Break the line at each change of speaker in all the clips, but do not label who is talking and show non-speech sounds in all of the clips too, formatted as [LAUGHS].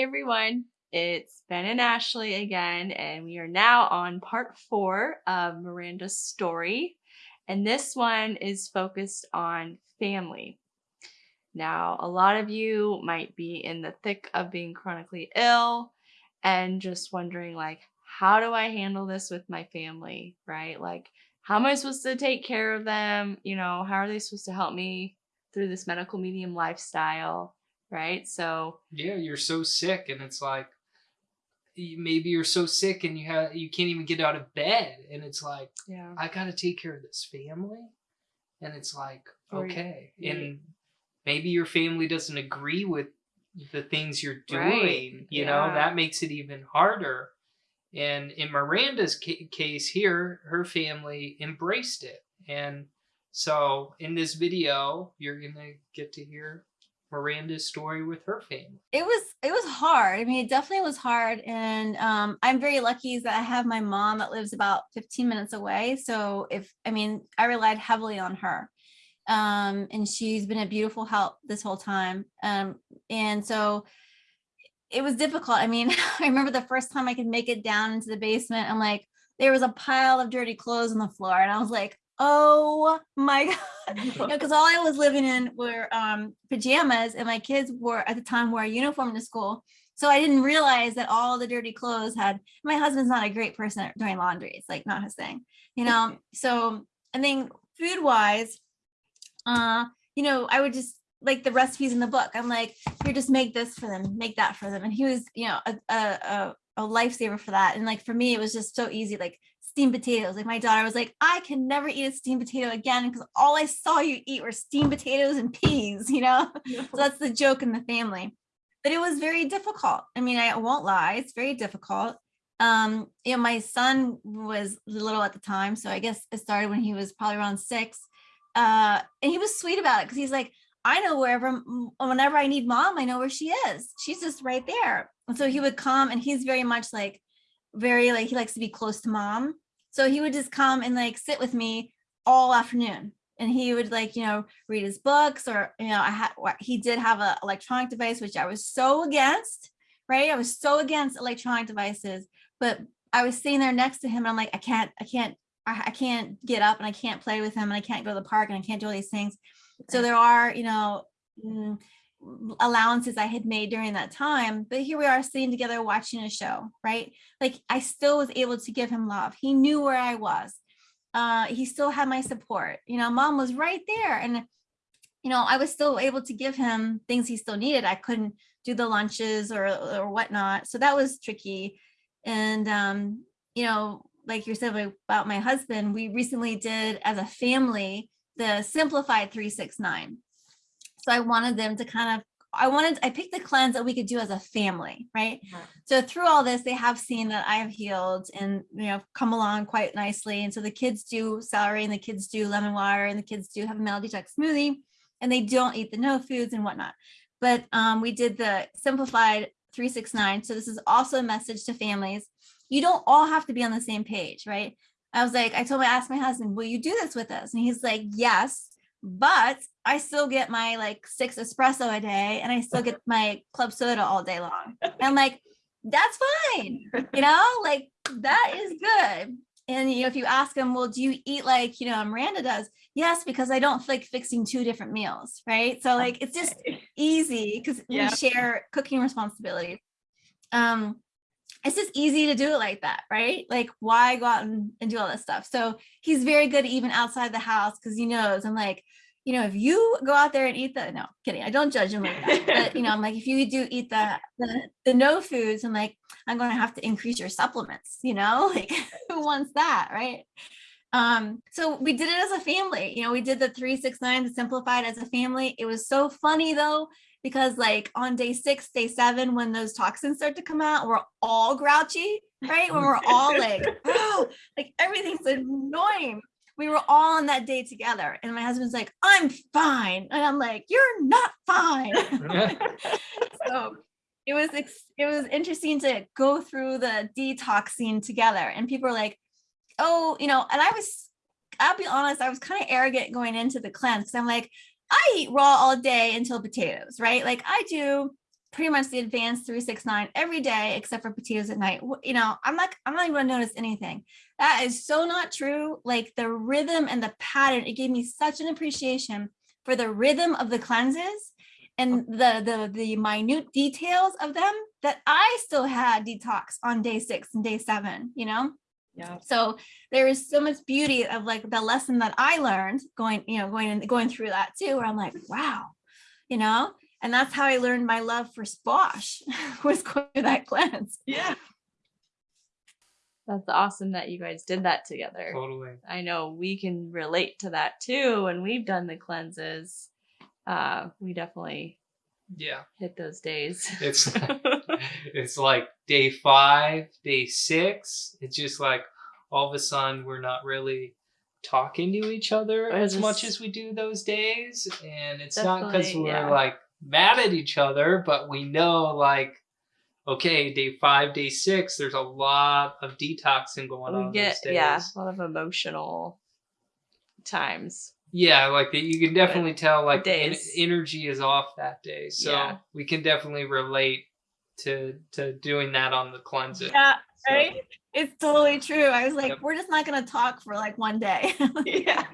Hey everyone, it's Ben and Ashley again, and we are now on part four of Miranda's story. And this one is focused on family. Now, a lot of you might be in the thick of being chronically ill and just wondering, like, how do I handle this with my family, right? Like, how am I supposed to take care of them? You know, how are they supposed to help me through this medical medium lifestyle? Right? So
yeah, you're so sick, and it's like maybe you're so sick and you have you can't even get out of bed, and it's like
yeah,
I got to take care of this family, and it's like okay,
yeah.
and maybe your family doesn't agree with the things you're doing,
right.
you
yeah.
know, that makes it even harder. And in Miranda's ca- case here, her family embraced it. And so in this video, you're going to get to hear Miranda's story with her family?
It was it was hard. I mean, it definitely was hard, and um, I'm very lucky that I have my mom that lives about 15 minutes away. So if I mean, I relied heavily on her, um, and she's been a beautiful help this whole time. Um, and so it was difficult. I mean, [LAUGHS] I remember the first time I could make it down into the basement. I'm like, there was a pile of dirty clothes on the floor, and I was like, oh my [LAUGHS] [LAUGHS] god because all i was living in were um, pajamas and my kids were at the time wore a uniform to school so i didn't realize that all the dirty clothes had my husband's not a great person at doing laundry it's like not his thing you know [LAUGHS] so and then food wise uh you know i would just like the recipes in the book i'm like here just make this for them make that for them and he was you know a, a, a a lifesaver for that. And like for me, it was just so easy. Like steamed potatoes. Like my daughter was like, I can never eat a steamed potato again because all I saw you eat were steamed potatoes and peas, [LAUGHS] you know? No. So that's the joke in the family. But it was very difficult. I mean, I won't lie, it's very difficult. Um, you know, my son was little at the time. So I guess it started when he was probably around six. Uh, and he was sweet about it because he's like, I know wherever, whenever I need mom, I know where she is. She's just right there. And so he would come and he's very much like, very like, he likes to be close to mom. So he would just come and like sit with me all afternoon and he would like, you know, read his books or, you know, I had, he did have an electronic device, which I was so against, right? I was so against electronic devices, but I was sitting there next to him and I'm like, I can't, I can't, I, I can't get up and I can't play with him and I can't go to the park and I can't do all these things. So there are, you know, mm, allowances I had made during that time, but here we are sitting together watching a show, right? Like I still was able to give him love. He knew where I was. Uh, he still had my support. You know, mom was right there. And, you know, I was still able to give him things he still needed. I couldn't do the lunches or, or whatnot. So that was tricky. And, um, you know, like you said about my husband, we recently did as a family, the simplified 369 so I wanted them to kind of, I wanted, I picked the cleanse that we could do as a family, right? Yeah. So through all this, they have seen that I have healed and, you know, come along quite nicely. And so the kids do celery and the kids do lemon water and the kids do heavy metal detox smoothie and they don't eat the no foods and whatnot. But um, we did the simplified 369. So this is also a message to families. You don't all have to be on the same page, right? I was like, I told my, I asked my husband, will you do this with us? And he's like, yes but I still get my like six espresso a day and I still get [LAUGHS] my club soda all day long. And I'm like, that's fine. [LAUGHS] You know, like that is good. And you know, if you ask them, well, do you eat like, you know, Miranda does? Yes, because I don't like fixing two different meals, right? So like it's just easy because yeah. we share cooking responsibilities. Um, it's just easy to do it like that, right? Like why go out and, and do all this stuff? So he's very good even outside the house because he knows I'm like, you know, if you go out there and eat the, no, kidding, I don't judge him like that. but, you know, I'm like, if you do eat the, the, the no foods, I'm like, I'm going to have to increase your supplements, you know, [LAUGHS] like who wants that, right? Um, so we did it as a family, you know, we did the 369 simplified as a family. It was so funny though, because like on day six, day seven, when those toxins start to come out, we're all grouchy, right? When we're all like, [LAUGHS] oh, like everything's annoying. We were all on that day together. And my husband's like, I'm fine. And I'm like, you're not fine. [LAUGHS] [LAUGHS] so it was, it was interesting to go through the detoxing together. And people are like, oh, you know, and I was, I'll be honest, I was kind of arrogant going into the cleanse I'm like, I eat raw all day until potatoes, right? Like I do pretty much the advanced 369 every day except for potatoes at night. You know, I'm like I'm not even gonna notice anything. That is so not true. Like the rhythm and the pattern, it gave me such an appreciation for the rhythm of the cleanses and oh. the the the minute details of them that I still had detox on day six and day seven, you know?
Yeah.
So there is so much beauty of like the lesson that I learned going, you know, going and going through that too, where I'm like, wow, you know, and that's how I learned my love for squash [LAUGHS] was going through that cleanse.
Yeah. That's awesome that you guys did that together.
Totally.
I know we can relate to that too when we've done the cleanses. Uh, we definitely
Yeah.
hit those days.
It's [LAUGHS] [LAUGHS] it's like day five, day six. It's just like all of a sudden we're not really talking to each other as much as we do those days. And it's not because we're
yeah.
like mad at each other, but we know like okay, day five, day six, there's a lot of detoxing going on
we get
those days.
yeah a lot of emotional times.
Yeah, like you can definitely tell like the en- energy is off that day. So
Yeah.
we can definitely relate to to doing that on the cleanses.
Yeah,
So-
right. It's totally true. I was like,
Yep.
we're just not gonna talk for like one day. [LAUGHS] [LAUGHS]
Yeah.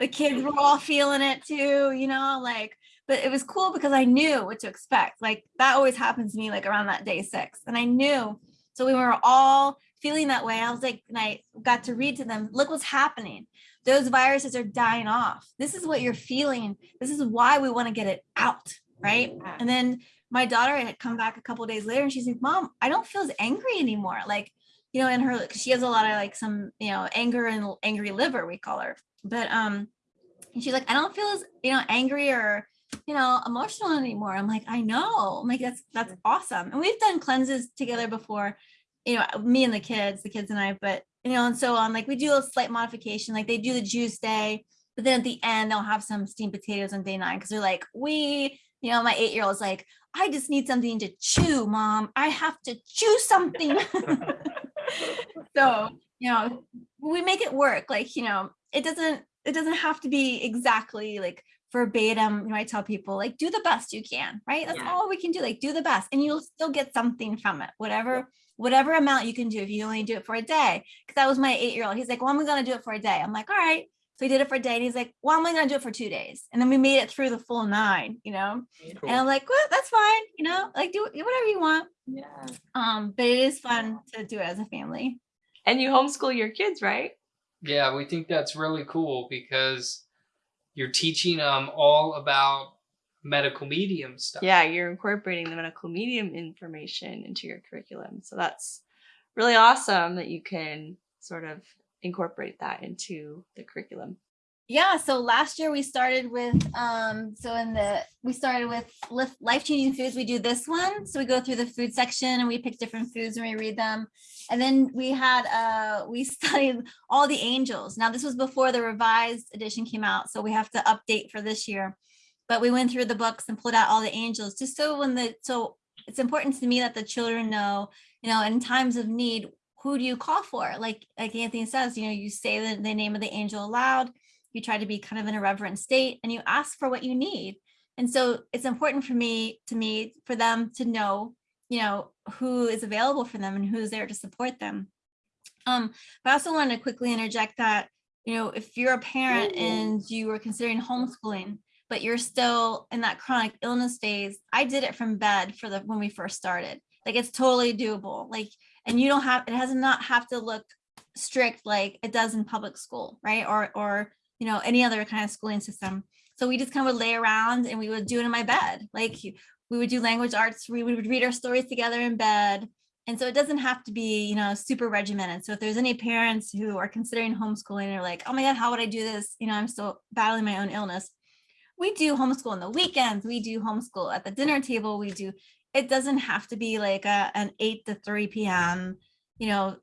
the kids were all feeling it too, you know, like, but it was cool because I knew what to expect. Like that always happens to me like around that day six. And I knew. So we were all feeling that way. I was like, and I got to read to them, look what's happening. Those viruses are dying off. This is what you're feeling. This is why we want to get it out. Right. And then my daughter had come back a couple days later and she's like, Mom, I don't feel as angry anymore. Like, you know, in her, she has a lot of like some, you know, anger and angry liver, we call her. But um, and she's like, I don't feel as, you know, angry or, you know, emotional anymore. I'm like, I know. I'm like, that's that's awesome. And we've done cleanses together before, you know, me and the kids, the kids and I, but you know, and so on. Like we do a slight modification, like they do the juice day, but then at the end they'll have some steamed potatoes on day nine because they're like, we, you know, my eight-year-old is like, I just need something to chew, mom. I have to chew something. [LAUGHS] so, you know, we make it work. Like, you know, it doesn't, it doesn't have to be exactly like verbatim. You know, I tell people like, do the best you can, right? That's
Yeah.
all we can do. Like do the best and you'll still get something from it, whatever, whatever amount you can do. If you only do it for a day, because that was my eight-year-old. He's like, well, I'm going to do it for a day. I'm like, all right. So he did it for a day and he's like, well, I'm only going to do it for two days. And then we made it through the full nine, you know? And I'm like, well, that's fine. You know, like do do whatever you want.
Yeah.
Um, but it is fun to do it as a family.
And you homeschool your kids, right?
Yeah, we think that's really cool because you're teaching them all about medical medium stuff.
Yeah, you're incorporating the medical medium information into your curriculum. So that's really awesome that you can sort of incorporate that into the curriculum.
Yeah, so last year we started with um so in the we started with life changing foods. We do this one. So we go through the food section and we pick different foods and we read them. And then we had uh we [LAUGHS] studied all the angels. Now this was before the revised edition came out, so we have to update for this year. But we went through the books and pulled out all the angels just so when the so it's important to me that the children know, you know, in times of need, who do you call for? Like like Anthony says, you know, you say the, the name of the angel aloud you try to be kind of in a reverent state and you ask for what you need. And so it's important for me to me for them to know you know who is available for them and who's there to support them. Um but i also wanted to quickly interject that you know if you're a parent and you are considering homeschooling but you're still in that chronic illness phase i did it from bed for the when we first started. Like it's totally doable. Like and you don't have it has not have to look strict like it does in public school right or or you know, any other kind of schooling system. So we just kind of would lay around and we would do it in my bed. Like we would do language arts, we would read our stories together in bed. And so it doesn't have to be, you know, super regimented. So if there's any parents who are considering homeschooling and are like, oh my God, how would I do this? You know, I'm still battling my own illness. We do homeschool on the weekends. We do homeschool at the dinner table. We do, it doesn't have to be like a, an 8 to 3 p.m., you know,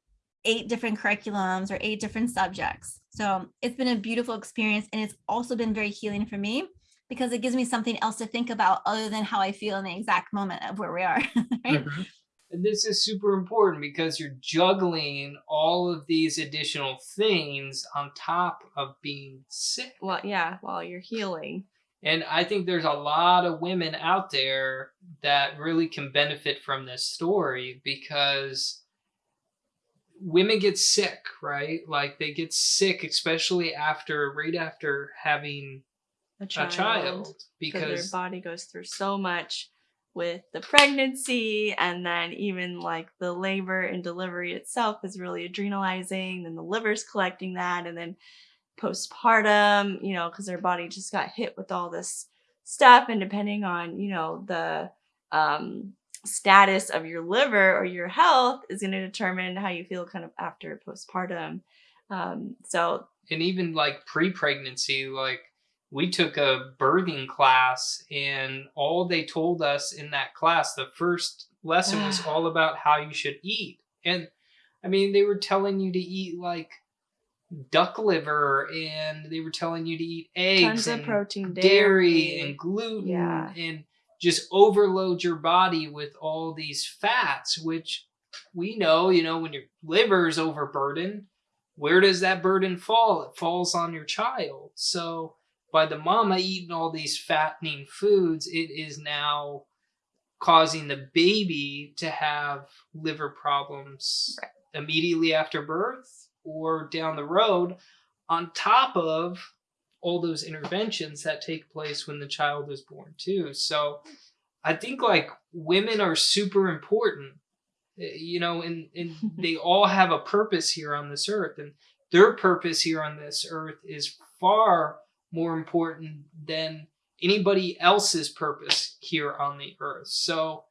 eight different curriculums or eight different subjects. So it's been a beautiful experience and it's also been very healing for me because it gives me something else to think about other than how I feel in the exact moment of where we are. [LAUGHS] right?
Mhm. And this is super important because you're juggling all of these additional things on top of being sick.
Well, yeah, while you're healing.
And I think there's a lot of women out there that really can benefit from this story because women get sick, right? Like they get sick, especially after, right after having
A
a
child.
child,
because their body goes through so much with the pregnancy and then even like the labor and delivery itself is really adrenalizing then the liver's collecting that and then postpartum you know because their body just got hit with all this stuff and depending on you know the um status of your liver or your health is going to determine how you feel kind of after postpartum. Um so
and even like pre-pregnancy like we took a birthing class and all they told us in that class the first lesson was [SIGHS] all about how you should eat. And i mean they were telling you to eat like duck liver and they were telling you to eat eggs
tons of
and
protein
dairy and gluten
Yeah.
and just overload your body with all these fats which we know you know when your liver is overburdened where does that burden fall it falls on your child so by the mama eating all these fattening foods it is now causing the baby to have liver problems
Right.
immediately after birth or down the road on top of all those interventions that take place when the child is born too. So i think like women are super important eh, you know and, and [LAUGHS] they all have a purpose here on this earth and their purpose here on this earth is far more important than anybody else's purpose here on the earth. So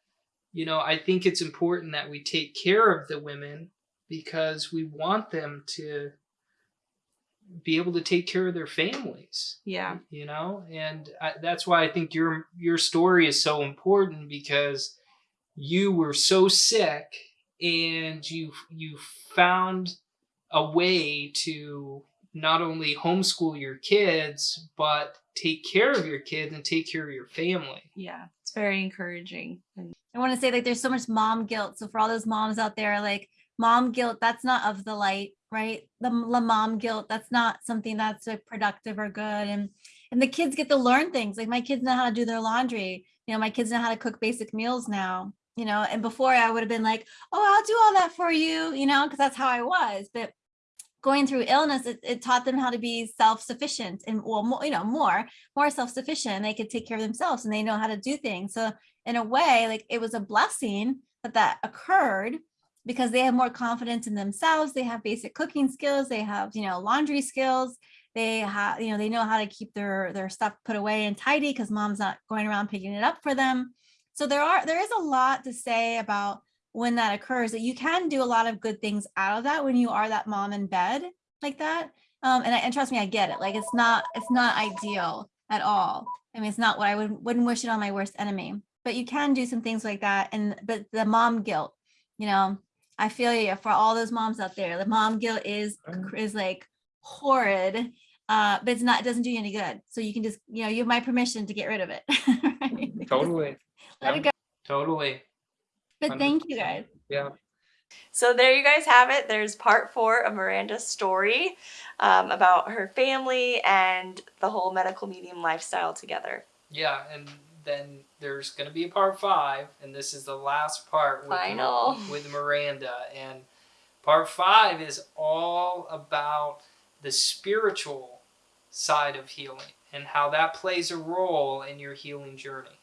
you know i think it's important that we take care of the women because we want them to be able to take care of their families.
Yeah.
You know and I, that's why i think your your story is so important because you were so sick and you you found a way to not only homeschool your kids but take care of your kids and take care of your family.
Yeah it's very encouraging. And
I want to say like there's so much mom guilt. So for all those moms out there, like mom guilt, that's not of the light, right? The, the mom guilt, that's not something that's like productive or good. And and the kids get to learn things. Like my kids know how to do their laundry. You know, my kids know how to cook basic meals now. You know, and before I would have been like, oh, I'll do all that for you. You know, because that's how I was. But going through illness, it, it taught them how to be self-sufficient and well, more, you know, more more self-sufficient. They could take care of themselves and they know how to do things. So in a way, like it was a blessing that that occurred because they have more confidence in themselves. They have basic cooking skills. They have, you know, laundry skills. They have, you know, they know how to keep their their stuff put away and tidy because mom's not going around picking it up for them. So there are there is a lot to say about when that occurs that you can do a lot of good things out of that when you are that mom in bed like that. Um, and, I, and trust me, I get it. Like it's not it's not ideal at all. I mean, it's not what I would wouldn't wish it on my worst enemy but you can do some things like that and but the mom guilt you know i feel you for all those moms out there the mom guilt is is like horrid uh but it's not it doesn't do you any good. So you can just you know you have my permission to get rid of it. [LAUGHS] Right?
Totally.
Let it go.
Totally.
But
Under-
thank you guys.
Yeah.
So there you guys have it. There's part four of Miranda's story um, about her family and the whole medical medium lifestyle together.
Yeah, and then there's going to be a part five, and this is the last part with,
Final.
with Miranda. And part five is all about the spiritual side of healing and how that plays a role in your healing journey.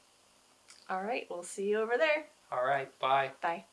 All right, we'll see you over there.
All right, bye.
Bye.